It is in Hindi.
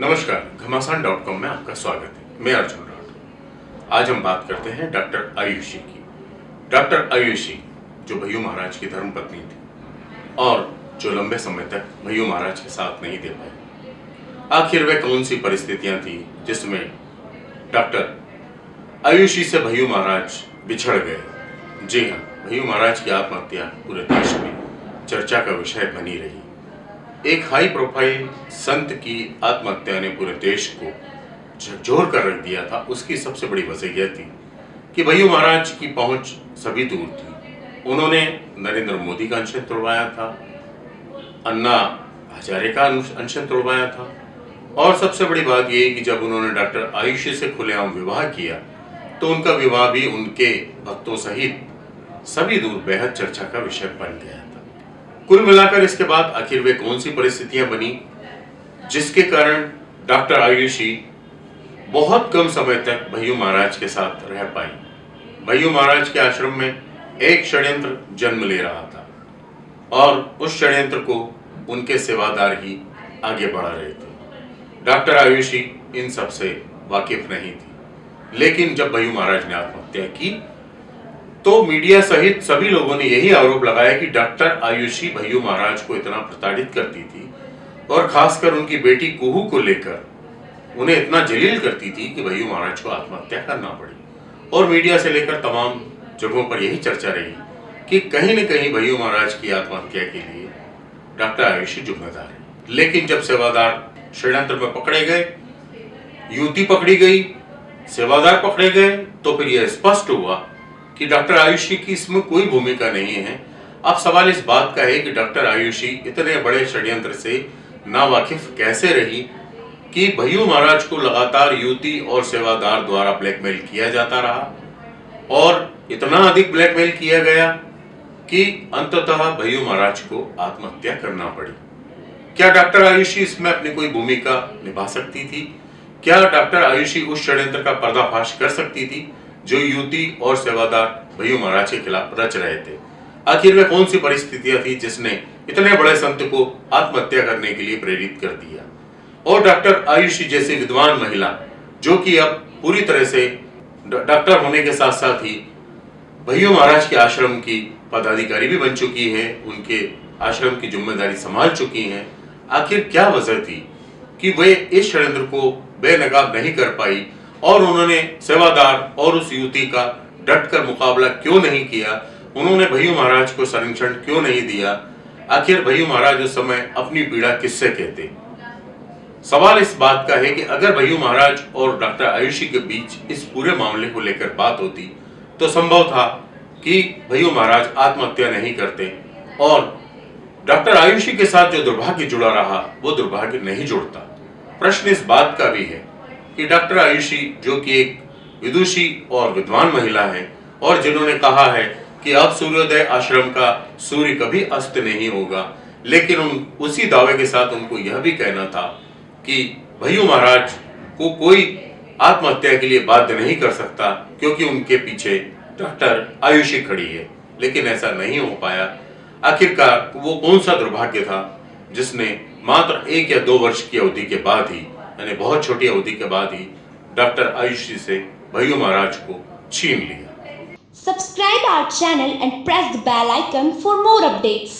नमस्कार, घमासान डॉट कॉम में आपका स्वागत है। मैं अर्जुन राठौर। आज हम बात करते हैं डॉक्टर आयुषी की। डॉक्टर आयुषी, जो भैयू महाराज की धर्मपत्नी थी, और जो लंबे समय तक भैयू महाराज के साथ नहीं दे पाए। आखिर वे कौन सी परिस्थितियाँ थी जिसमें डॉक्टर आयुषी से भैयू महाराज बिछड़ गए? जी हाँ भैयू महाराज की आत्महत्या पूरे देश में चर्चा का विषय बनी रही। एक हाई प्रोफ़ाइल संत की आत्महत्या ने पूरे देश को झकझोर कर रख दिया था। उसकी सबसे बड़ी वजह यह थी कि भैयू महाराज की पहुँच सभी दूर थी। उन्होंने नरेंद्र मोदी का अनशन तोड़वाया था, अन्ना हजारे का अनशन तोड़वाया था और सबसे बड़ी बात यह कि जब उन्होंने डॉक्टर आयुषी से खुलेआम विवाह किया तो उनका विवाह भी उनके भक्तों सहित सभी दूर बेहद चर्चा का विषय बन गया कुल मिलाकर इसके बाद आखिर वे कौन सी परिस्थितियाँ बनी, जिसके कारण डॉक्टर आयुषी बहुत कम समय तक भैयू महाराज के साथ रह पाई। भैयू महाराज के आश्रम में एक षड्यंत्र जन्म ले रहा था और उस षड्यंत्र को उनके सेवादार ही आगे बढ़ा रहे थे। डॉक्टर आयुषी इन सबसे वाकिफ नहीं थी, लेकिन जब भैयू महाराज ने आत्महत्या की तो मीडिया सहित सभी लोगों ने यही आरोप लगाया कि डॉक्टर आयुषी भैयू महाराज को इतना प्रताड़ित करती थी और खासकर उनकी बेटी कुहू को लेकर उन्हें इतना जलील करती थी कि भैयू महाराज को आत्महत्या करना पड़ी। और मीडिया से लेकर तमाम जगहों पर यही चर्चा रही कि कहीं न कहीं भैयू महाराज की आत्महत्या के लिए डॉक्टर आयुषी जुम्मेदार है। लेकिन जब सेवादार षड्यंत्र में पकड़े गए, युवती पकड़ी गई, सेवादार पकड़े गए तो फिर यह स्पष्ट हुआ कि डॉक्टर आयुषी की इसमें कोई भूमिका नहीं है। अब सवाल इस बात का है कि डॉक्टर आयुषी इतने बड़े षड्यंत्र से नावाकिफ कैसे रही कि भैयू महाराज को लगातार युवती और सेवादार द्वारा ब्लैकमेल किया जाता रहा और इतना अधिक ब्लैकमेल किया गया कि अंततः भैयू महाराज को आत्महत्या करना पड़ी। क्या डॉक्टर आयुषी इसमें अपनी कोई भूमिका निभा सकती थी? क्या डॉक्टर आयुषी उस षड्यंत्र का पर्दाफाश कर सकती थी? जो युवती और सेवादार भैयू महाराज के खिलाफ रच रहे थे। आखिर में कौन सी परिस्थितियाँ थी जिसने इतने बड़े संत को आत्महत्या करने के लिए प्रेरित कर दिया? और डॉक्टर आयुषी जैसी विद्वान महिला, जो कि अब पूरी तरह से डॉक्टर होने के साथ साथ ही भैयू महाराज के आश्रम की पदाधिकारी भी बन चुकी है, उनके आश्रम की ज़िम्मेदारी संभाल चुकी हैं। आखिर क्या वजह थी कि वे इस षड्यंत्र को बेनकाब नहीं कर पाई? और उन्होंने सेवादार और उस युवती का डट कर मुकाबला क्यों नहीं किया? उन्होंने भैयू महाराज को संरक्षण क्यों नहीं दिया? आखिर भैयू महाराज उस समय अपनी पीड़ा किससे कहते? सवाल इस बात का है कि अगर भैयू महाराज और डॉक्टर आयुषी के बीच इस पूरे मामले को लेकर बात होती तो संभव था कि भैयू महाराज आत्महत्या नहीं करते और डॉक्टर आयुषी के साथ जो दुर्भाग्य जुड़ा रहा, वो दुर्भाग्य नहीं जुड़ता। प्रश्न इस बात का भी है कि डॉक्टर आयुषी, जो कि एक विदुषी और विद्वान महिला है, और जिन्होंने कहा है कि अब सूर्योदय आश्रम का सूर्य कभी अस्त नहीं होगा, लेकिन उन, उसी दावे के साथ उनको यह भी कहना था कि, भैयू महाराज, को कोई आत्महत्या के लिए बाध्य नहीं कर सकता, क्योंकि उनके पीछे डॉक्टर आयुषी खड़ी है। लेकिन ऐसा नहीं हो पाया। आखिरकार, वो कौन सा दुर्भाग्य था, जिसने मात्र एक या दो वर्ष की अवधि के बाद ही यानी बहुत छोटी अवधि के बाद ही डॉक्टर आयुषी से भैयू महाराज को छीन लिया। Subscribe our channel and press the bell icon for more updates